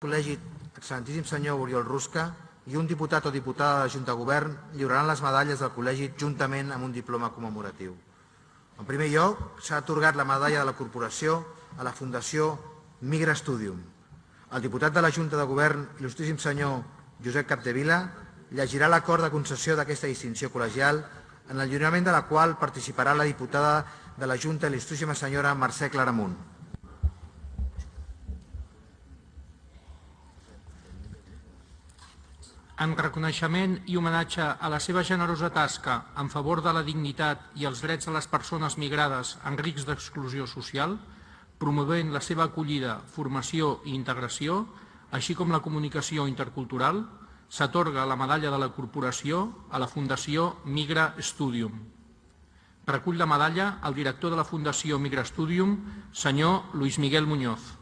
Col·legi Excelentíssim senyor Oriol Rusca i un diputat o diputada de la Junta de Govern lliuraran les medalles del col·legi juntament amb un diploma commemoratiu. En primer lloc, s'ha atorgat la medalla de la Corporació a la Fundació Migra Studium. El diputat de la Junta de Govern, il·lustríssim senyor Josep Capdevila, llegirà l'acord de concessió d'aquesta distinció col·legial en el lliurament de la qual participarà la diputada de la Junta, il·lustríssima senyora Mercè Claramunt. En reconeixement i homenatge a la seva generosa tasca en favor de la dignitat i els drets de les persones migrades en risc d'exclusió social, promovent la seva acollida, formació i integració, així com la comunicació intercultural, s'atorga la medalla de la corporació a la Fundació Migra Studium. Recull la medalla el director de la Fundació Migra Studium, senyor Luis Miguel Muñoz.